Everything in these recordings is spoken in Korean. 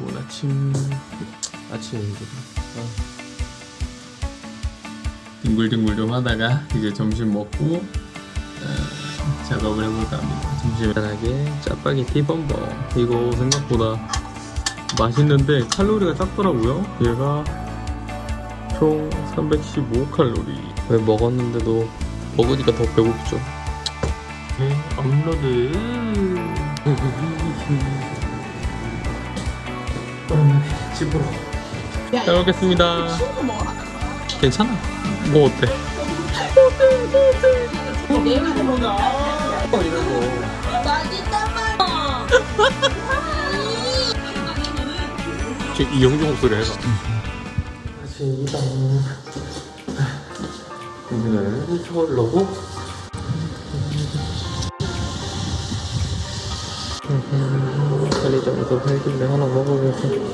좋은 아침 아침입니다 아. 뒹굴뒹굴 좀 하다가 이제 점심 먹고 어, 작업을 해볼까 합니다. 점심 간단하게 짜파게티 범벅. 이거 생각보다 맛있는데 칼로리가 작더라고요. 얘가 총 315칼로리. 왜 먹었는데도 먹으니까 더 배고프죠? 네, 업로드 집으로. 잘 먹겠습니다. 괜찮아. 뭐 어때? 지금 이영주 목소리 해봐. 아침이다 오늘은 서울로고 편의점에서 팔길래 하나 서울 도착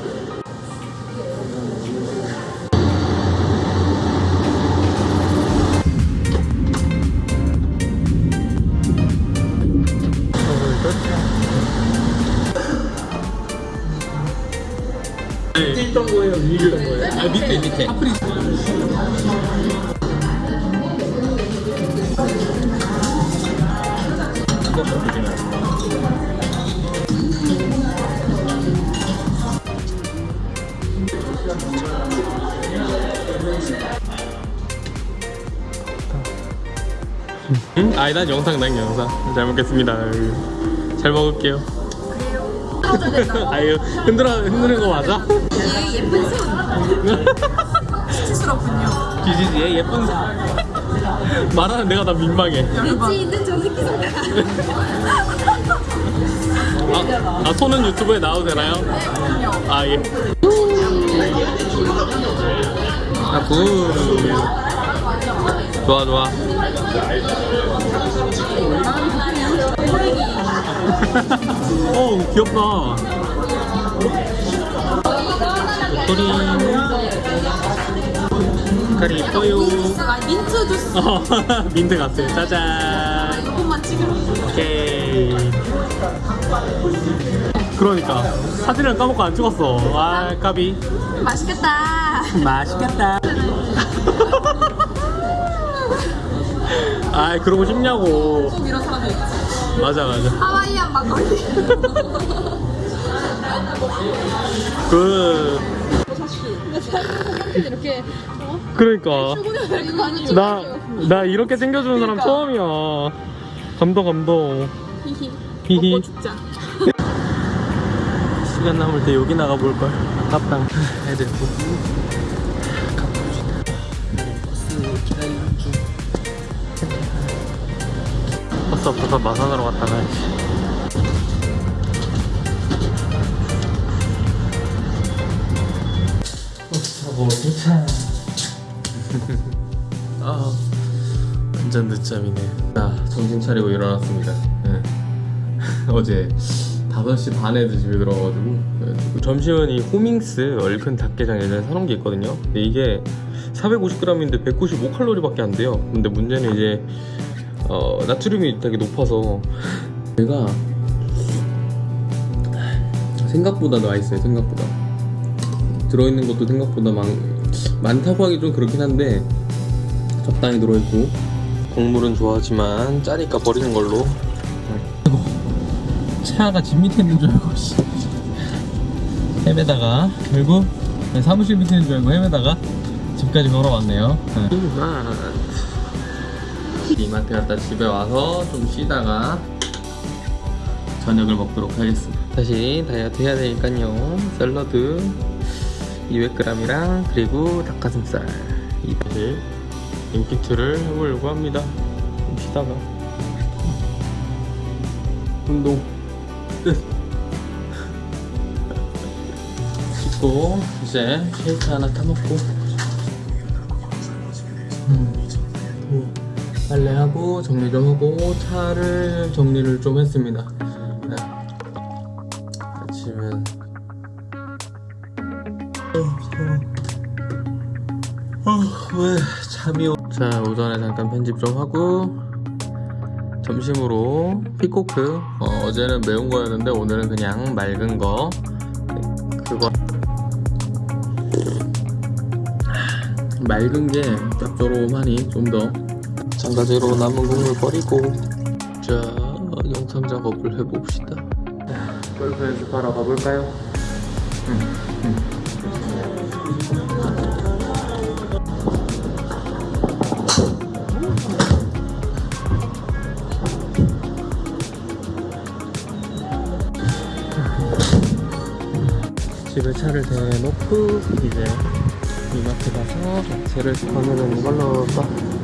밑에 있던 거예요? 위에 있던 거예요? 아 밑에 밑에 아니 난 영상 난 영상 잘 먹겠습니다 잘 먹을게요 아유 흔들어 흔드는 거 맞아? 이 예쁜 손 수치스럽군요 기지지의 예쁜 말하는 내가 다 민망해 위치 있는 저 새끼 손가락 아, 아 손은 유튜브에 나와도 되나요? 아 예. 아 good. 좋아 좋아. 어 귀엽다. 도토리. 색깔이 이뻐요. 아 민트 주스 어, 민트 같아요. 짜잔. 조금만 찍으면 오케이. 그러니까 사진을 까먹고 안 찍었어. 아 까비. 맛있겠다 맛있겠다. 아 그러고 싶냐고. 꼭 이런 사람들 있지 맞아 맞아. 하와이안 막걸리 그 이렇게 어? 그러니까 나 나 이렇게 챙겨주는 사람 처음이야. 감동 감동. 히히 히히. 먹고 죽자 시간 남을 때 여기 나가 볼 걸. 아깝다. 애들 보고 가봅시다. 버스 기다리는 중. 버스 없어서 마산으로 갔다 가야지. 버스 타고 도착. 아, 완전 늦잠이네. 자, 정신 차리고 일어났습니다. 네. 어제 5시 반에 집에 들어가가지고 그래가지고 점심은 이 호밍스 얼큰 닭게장 예전에 사놓은 게 있거든요 근데 이게 450g인데 195칼로리밖에 안 돼요 근데 문제는 이제 어, 나트륨이 되게 높아서. 얘가 생각보다 맛있어요 생각보다. 들어있는 것도 생각보다 많, 많다고 하기 좀 그렇긴 한데 적당히 들어있고. 국물은 좋아하지만 짜니까 버리는 걸로. 차가 집 밑에 있는 줄 알고 씨. 헤매다가 결국 사무실 밑에 있는 줄 알고 헤매다가 집까지 걸어왔네요. 네. 이마트 갔다 집에 와서 좀 쉬다가 저녁을 먹도록 하겠습니다. 다시 다이어트 해야 되니까요. 샐러드 200g이랑 그리고 닭가슴살. 이 다시 인피트를 해보려고 합니다. 좀 쉬다가. 운동. 끝 씻고 이제 쉐이크 하나 타먹고 빨래하고 정리 좀 하고 차를 정리를 좀 했습니다. 네. 아침은 어, 왜 잠이 오... 자 오전에 잠깐 편집 좀 하고 점심으로 피코크. 어, 제는 매운 거였는데 오늘은 그냥 맑은 거. 네, 그거. 맑은 게 짭조름하니 좀더 장가제로 남은 국물 버리고 자 영상 작업을 해봅시다. 골프 연습하러 가볼까요? 집에 차를 대놓고 이제 이마트 가서 야채를 꺼내는 걸로 빠-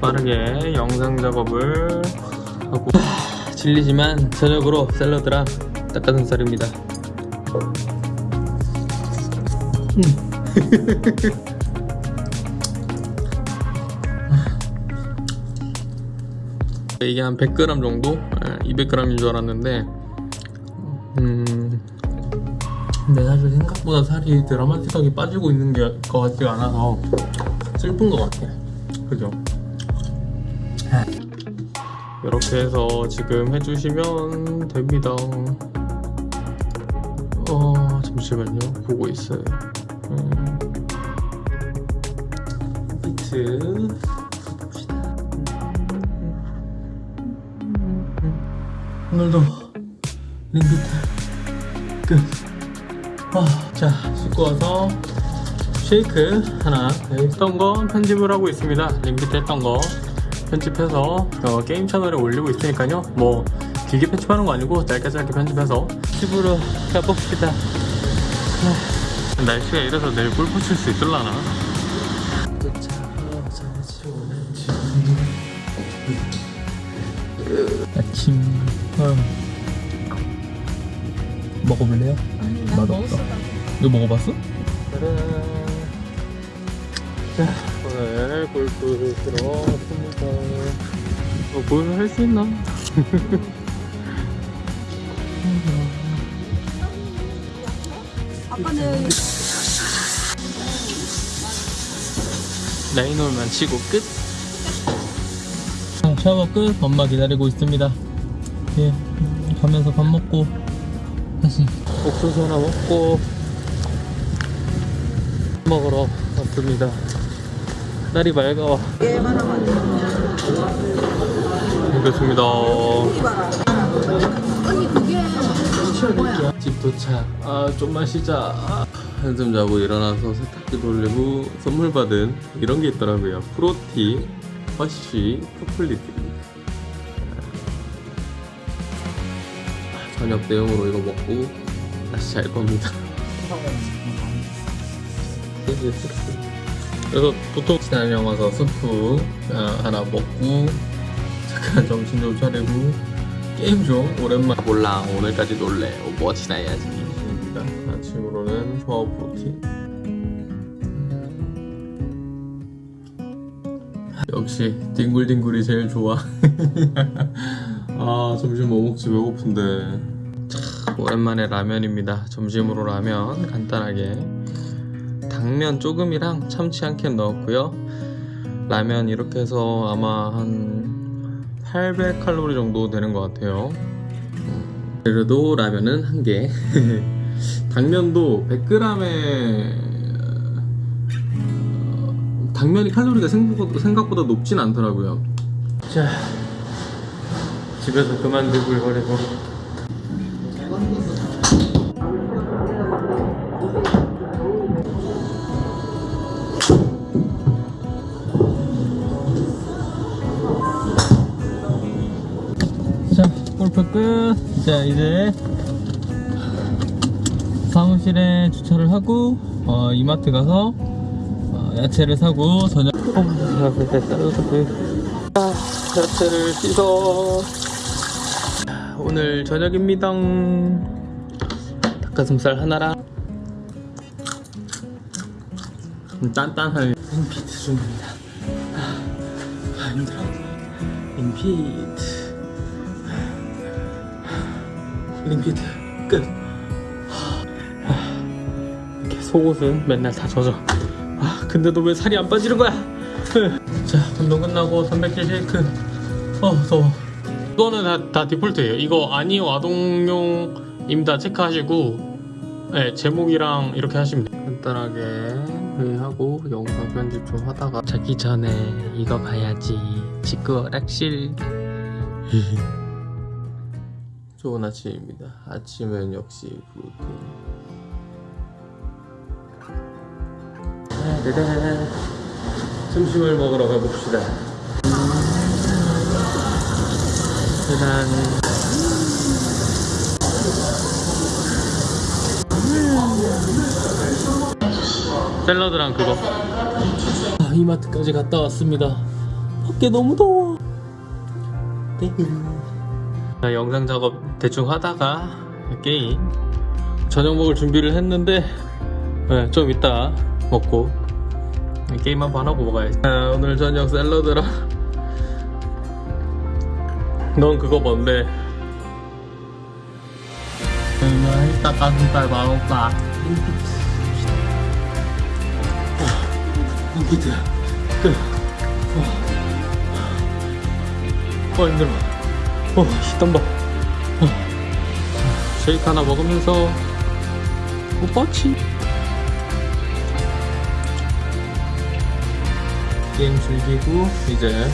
빠르게 영상 작업을 하고. 하, 질리지만 저녁으로 샐러드랑 닭가슴살입니다. 이게 한 100g 정도? 200g인 줄 알았는데 음. 근데 사실 생각보다 살이 드라마틱하게 빠지고 있는 게 것 같지가 않아서 슬픈 것 같아. 그죠? 이렇게 해서 지금 해주시면 됩니다. 어 잠시만요. 보고 있어요. 음, 비트. 오늘도 링비트 끝. 아, 자 씻고 와서 쉐이크 하나. 했던 거 편집을 하고 있습니다. 링비트 했던 거 편집해서 어, 게임 채널에 올리고 있으니까요 뭐 길게 편집하는 거 아니고 짧게 짧게 편집해서 집으로 가봅시다 아, 날씨가 이래서 내일 골프 칠 수 있을라나 아침 어. 먹어볼래요? 아니. 먹었어, 이거 먹어봤어? 자, 오늘 골프 들어왔습니다. 어, 골프 할수 있나? 아빠는 라인홀만 치고 끝. 아, 샤워 끝. 엄마 기다리고 있습니다. 예, 가면서 밥 먹고 다시 옥수수 하나 먹고 먹으러 왔습니다. 날이 맑아와. 알겠습니다. 언니 그게 뭐야? 집 도착. 아 좀만 쉬자. 아, 한숨 자고 일어나서 세탁기 돌리고 선물 받은 이런 게 있더라고요. 프로티, 허쉬, 초콜릿. 아, 저녁 대용으로 이거 먹고 다시 잘 겁니다. 그래서 보통 신한영 와서 스프 아, 하나 먹고 잠깐 정신 좀 차리고 게임 좀 오랜만 몰라 오늘까지 놀래. 뭐 지나야지. 입니다. 아침으로는 조화 프로틴 역시 뒹굴뒹굴이 제일 좋아. 아 점심 뭐 먹지 배고픈데. 참, 오랜만에 라면입니다. 점심으로 라면 간단하게 당면 조금이랑 참치 한 캔 넣었고요 라면 이렇게 해서 아마 한 800칼로리 정도 되는 것 같아요. 음, 그래도 라면은 한 개. 당면도 100g에 어, 당면이 칼로리가 생각보다, 높진 않더라고요. 자, 집에서 그만 들글거리고 자, 골프 끝. 자, 이제 사무실에 주차를 하고 어, 이마트 가서 어, 야채를 사고 저녁 어. 아, 야채를 씻어. 자, 오늘 저녁입니다. 닭가슴살 하나랑 음, 단단한 인피트 중입니다. 아, 아, 힘들어. 인피트. 링피트 끝. 하, 이렇게 속옷은 맨날 다 젖어. 아 근데도 왜 살이 안 빠지는 거야? 자 운동 끝나고 단백질 쉐이크. 어 더워. 이거는 다, 다 디폴트예요. 이거 아니요 아동용입니다 체크하시고 네, 제목이랑 이렇게 하시면 돼요. 간단하게 회의하고 영상 편집 좀 하다가 자기 전에 이거 봐야지. 직구 락실. 좋은 아침입니다. 아침은 역시 프로틴. 네네. 점심을 먹으러 가봅시다. 짜잔. 샐러드랑 그거. 아, 이마트까지 갔다 왔습니다. 밖에 너무 더워. 네. 자, 영상 작업 대충 하다가 게임 저녁 먹을 준비를 했는데 네, 좀 이따 먹고 게임 한번 하고 먹어야지. 아, 오늘 저녁 샐러드랑 넌 그거 뭔데? 음, 닭가슴살 먹을까? 인기트 끝. 어, 어 힘들어. 어, 시던봐. 어. 쉐이크 하나 먹으면서 오빠치 게임 즐기고 이제